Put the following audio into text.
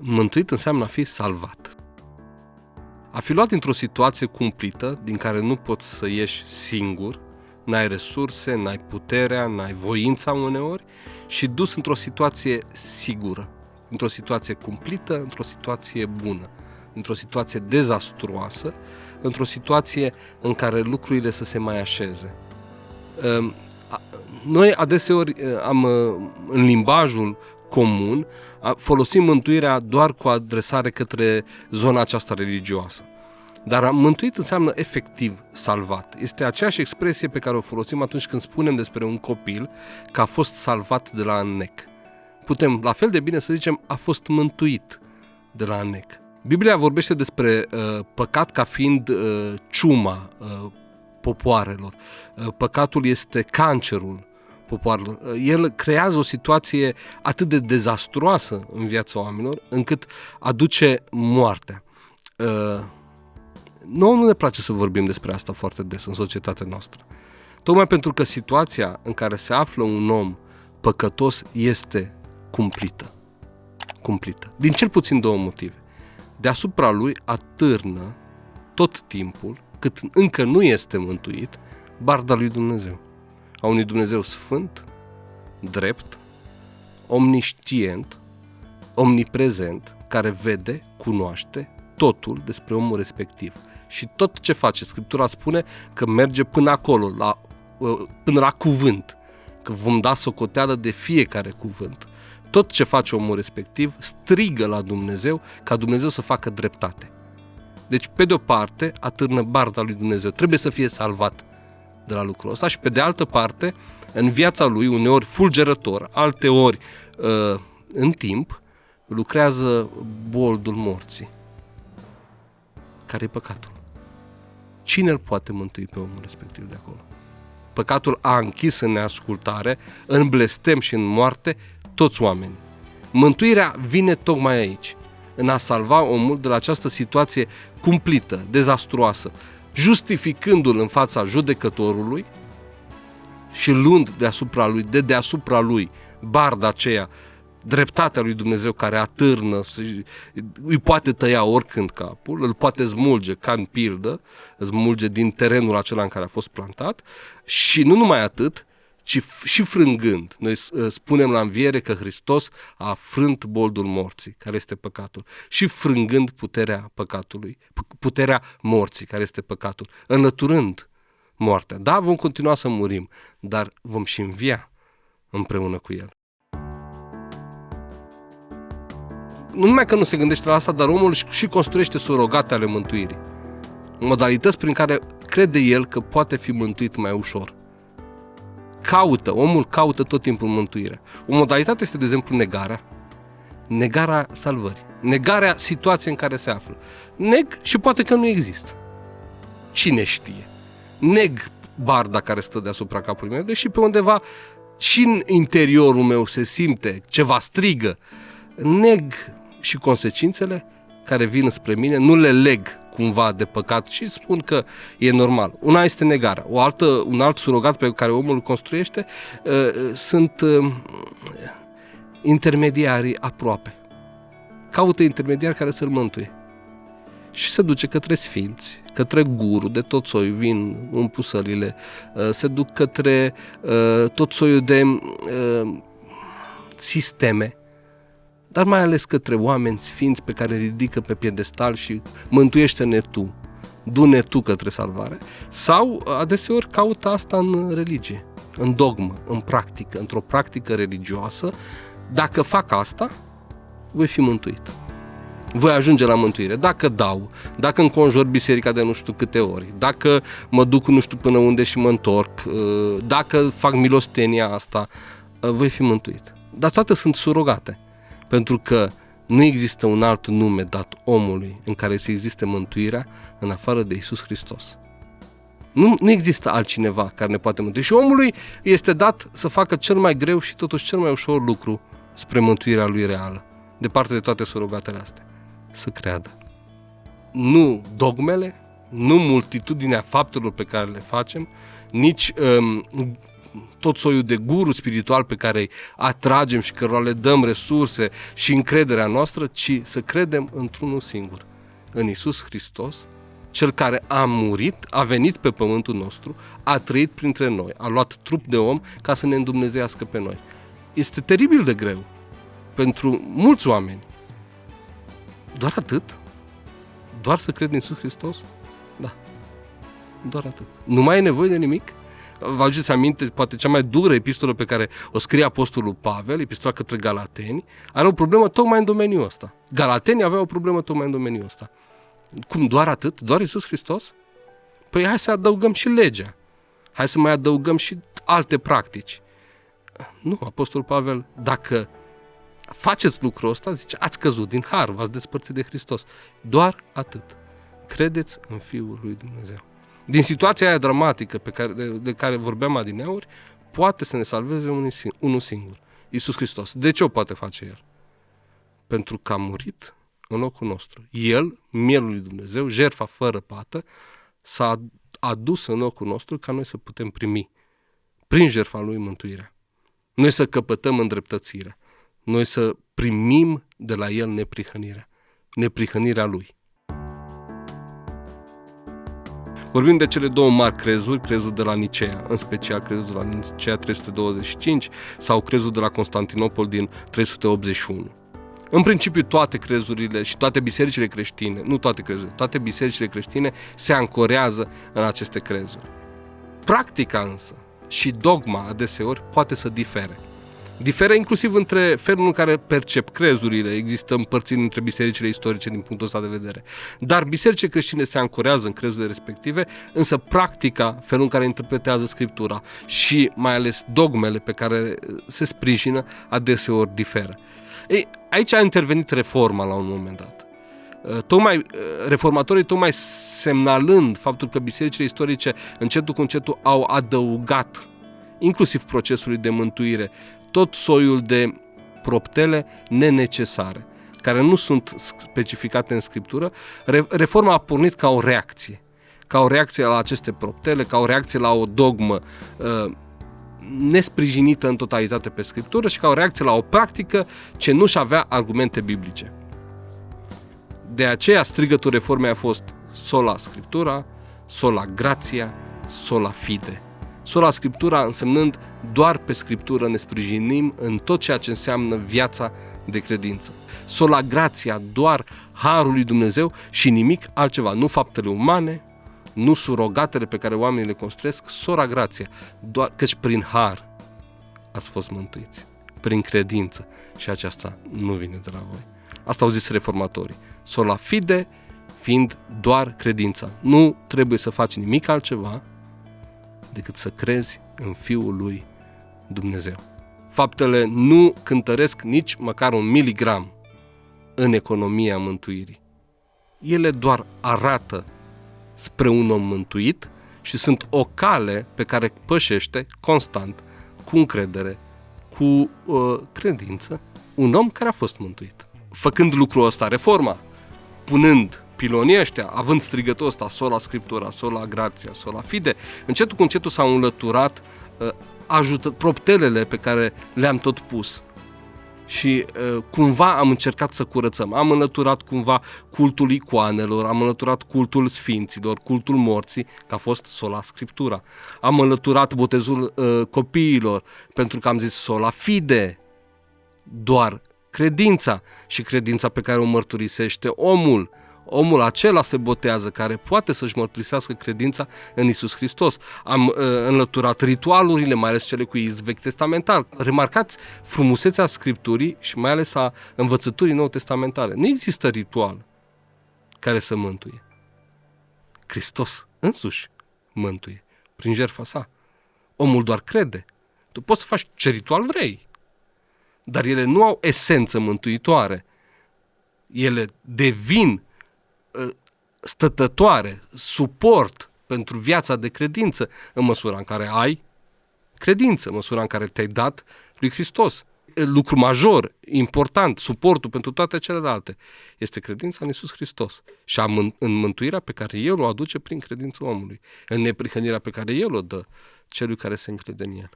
Mântuit înseamnă a fi salvat. A fi luat într-o situație cumplită, din care nu poți să ieși singur, n-ai resurse, n-ai puterea, n-ai voința uneori și dus într-o situație sigură, într-o situație cumplită, într-o situație bună, într-o situație dezastruoasă, într-o situație în care lucrurile să se mai așeze. Ehm, noi adeseori eh, am eh, în limbajul comun folosim mântuirea doar cu adresare către zona aceasta religioasă. Dar am mântuit înseamnă efectiv salvat. Este aceeași expresie pe care o folosim atunci când spunem despre un copil că a fost salvat de la înnec. Putem la fel de bine să zicem a fost mântuit de la înnec. Biblia vorbește despre uh, păcat ca fiind uh, ciuma uh, popoarelor. Uh, păcatul este cancerul popoarelor. Uh, el creează o situație atât de dezastruoasă în viața oamenilor, încât aduce moartea. Uh, nouă nu ne place să vorbim despre asta foarte des în societatea noastră. Tocmai pentru că situația în care se află un om păcătos este cumplită. Cumplită. Din cel puțin două motive. Deasupra lui atârnă tot timpul, cât încă nu este mântuit, barda lui Dumnezeu. A unui Dumnezeu sfânt, drept, omniștient, omniprezent, care vede, cunoaște totul despre omul respectiv și tot ce face. Scriptura spune că merge până acolo, la, uh, până la cuvânt, că vom da socoteală de fiecare cuvânt. Tot ce face omul respectiv strigă la Dumnezeu ca Dumnezeu să facă dreptate. Deci, pe de o parte, atârnă barda lui Dumnezeu. Trebuie să fie salvat de la lucrul ăsta și pe de altă parte, în viața lui, uneori fulgerător, alteori ori uh, în timp, lucrează boldul morții. Care e păcatul? Cine îl poate mântui pe omul respectiv de acolo? Păcatul a închis în neascultare, în blestem și în moarte toți oamenii. Mântuirea vine tocmai aici, în a salva omul de la această situație cumplită, dezastruoasă, justificându-l în fața judecătorului și luând deasupra lui, de deasupra lui, barda aceea dreptatea lui Dumnezeu care atârnă, îi poate tăia oricând capul, îl poate smulge ca în pildă, smulge din terenul acela în care a fost plantat și nu numai atât, ci și frângând. Noi ă, spunem la înviere că Hristos a frânt boldul morții, care este păcatul, și frângând puterea păcatului, puterea morții, care este păcatul, înlăturând moartea. Da, vom continua să murim, dar vom și învia împreună cu El. nu numai că nu se gândește la asta, dar omul și construiește surogate ale mântuirii. Modalități prin care crede el că poate fi mântuit mai ușor. Caută, omul caută tot timpul mântuirea. O modalitate este, de exemplu, negarea. Negarea salvării. Negarea situației în care se află. Neg și poate că nu există. Cine știe? Neg barda care stă deasupra capului meu, deși pe undeva și în interiorul meu se simte ceva strigă. Neg și consecințele care vin spre mine, nu le leg cumva de păcat și spun că e normal. Una este negarea. O altă, un alt surogat pe care omul îl construiește uh, sunt uh, intermediarii aproape. Caută intermediari care să-l mântuie. Și se duce către sfinți, către guru, de tot soiul, vin în pusările, uh, se duc către uh, tot soiul de uh, sisteme dar mai ales către oameni sfinți pe care ridică pe piedestal și mântuiește-ne tu, du-ne tu către salvare, sau adeseori caută asta în religie, în dogmă, în practică, într-o practică religioasă. Dacă fac asta, voi fi mântuit. Voi ajunge la mântuire. Dacă dau, dacă înconjur biserica de nu știu câte ori, dacă mă duc nu știu până unde și mă întorc, uh, dacă fac milostenia asta, uh, voi fi mântuit. Dar toate sunt surogate. Pentru că nu există un alt nume dat omului în care să existe mântuirea în afară de Isus Hristos. Nu, nu există altcineva care ne poate mântui. Și omului este dat să facă cel mai greu și totuși cel mai ușor lucru spre mântuirea lui reală, departe de toate surogatele astea. Să creadă. Nu dogmele, nu multitudinea faptelor pe care le facem, nici um, tot soiul de guru spiritual pe care îi atragem și cărora le dăm resurse și încrederea noastră, ci să credem într-unul singur, în Isus Hristos, cel care a murit, a venit pe pământul nostru, a trăit printre noi, a luat trup de om ca să ne îndumnezeiască pe noi. Este teribil de greu pentru mulți oameni. Doar atât? Doar să cred în Isus Hristos? Da. Doar atât. Nu mai e nevoie de nimic? Vă aduceți aminte, poate cea mai dură epistolă pe care o scrie Apostolul Pavel, epistola către Galateni, are o problemă tocmai în domeniul ăsta. Galatenii aveau o problemă tocmai în domeniul ăsta. Cum, doar atât? Doar Isus Hristos? Păi hai să adăugăm și legea. Hai să mai adăugăm și alte practici. Nu, Apostolul Pavel, dacă faceți lucrul ăsta, zice, ați căzut din har, v-ați despărțit de Hristos. Doar atât. Credeți în Fiul lui Dumnezeu. Din situația aia dramatică pe care, de, de care vorbeam adineauri, poate să ne salveze unul, unul singur. Iisus Hristos. De ce o poate face El? Pentru că a murit în locul nostru. El, mielul lui Dumnezeu, jertfa fără pată, s-a adus în locul nostru ca noi să putem primi prin jertfa lui mântuirea. Noi să căpătăm îndreptățirea. Noi să primim de la el neprihănirea. Neprihănirea lui. Vorbim de cele două mari crezuri, crezul de la Nicea, în special crezul de la Nicea 325 sau crezul de la Constantinopol din 381. În principiu, toate crezurile și toate bisericile creștine, nu toate crezurile, toate bisericile creștine se ancorează în aceste crezuri. Practica însă și dogma adeseori poate să difere. Diferă inclusiv între felul în care percep crezurile, există împărțiri între bisericile istorice din punctul ăsta de vedere. Dar bisericile creștine se ancorează în crezurile respective, însă practica, felul în care interpretează Scriptura și mai ales dogmele pe care se sprijină, adeseori diferă. Ei, aici a intervenit reforma la un moment dat. Uh, tocmai, uh, reformatorii tocmai semnalând faptul că bisericile istorice încetul cu încetul au adăugat inclusiv procesului de mântuire, tot soiul de proptele nenecesare, care nu sunt specificate în Scriptură, reforma a pornit ca o reacție. Ca o reacție la aceste proptele, ca o reacție la o dogmă uh, nesprijinită în totalitate pe Scriptură și ca o reacție la o practică ce nu-și avea argumente biblice. De aceea strigătul reformei a fost sola Scriptura, sola grația, sola fide. Sola Scriptura însemnând doar pe Scriptură ne sprijinim în tot ceea ce înseamnă viața de credință. Sola grația, doar harul lui Dumnezeu și nimic altceva, nu faptele umane, nu surogatele pe care oamenii le construiesc, sora grația, doar căci prin har ați fost mântuiți, prin credință și aceasta nu vine de la voi. Asta au zis reformatorii. Sola fide fiind doar credința. Nu trebuie să faci nimic altceva decât să crezi în Fiul lui Dumnezeu. Faptele nu cântăresc nici măcar un miligram în economia mântuirii. Ele doar arată spre un om mântuit și sunt o cale pe care pășește constant, cu încredere, cu uh, credință, un om care a fost mântuit. Făcând lucrul ăsta, reforma, punând pilonii ăștia, având strigătul ăsta, sola scriptura, sola grația, sola fide, încetul cu încetul s-au înlăturat uh, ajută, proptelele pe care le-am tot pus. Și uh, cumva am încercat să curățăm. Am înlăturat cumva cultul icoanelor, am înlăturat cultul sfinților, cultul morții, că a fost sola scriptura. Am înlăturat botezul uh, copiilor, pentru că am zis sola fide, doar credința și credința pe care o mărturisește omul omul acela se botează care poate să-și mărturisească credința în Isus Hristos. Am uh, înlăturat ritualurile, mai ales cele cu izvechi testamentar. Remarcați frumusețea Scripturii și mai ales a învățăturii nou testamentare. Nu există ritual care să mântuie. Hristos însuși mântuie prin jertfa sa. Omul doar crede. Tu poți să faci ce ritual vrei, dar ele nu au esență mântuitoare. Ele devin stătătoare, suport pentru viața de credință în măsura în care ai credință, în măsura în care te-ai dat lui Hristos. Lucru major, important, suportul pentru toate celelalte, este credința în Isus Hristos și în mântuirea pe care El o aduce prin credința omului, în neprihănirea pe care El o dă celui care se încrede în El.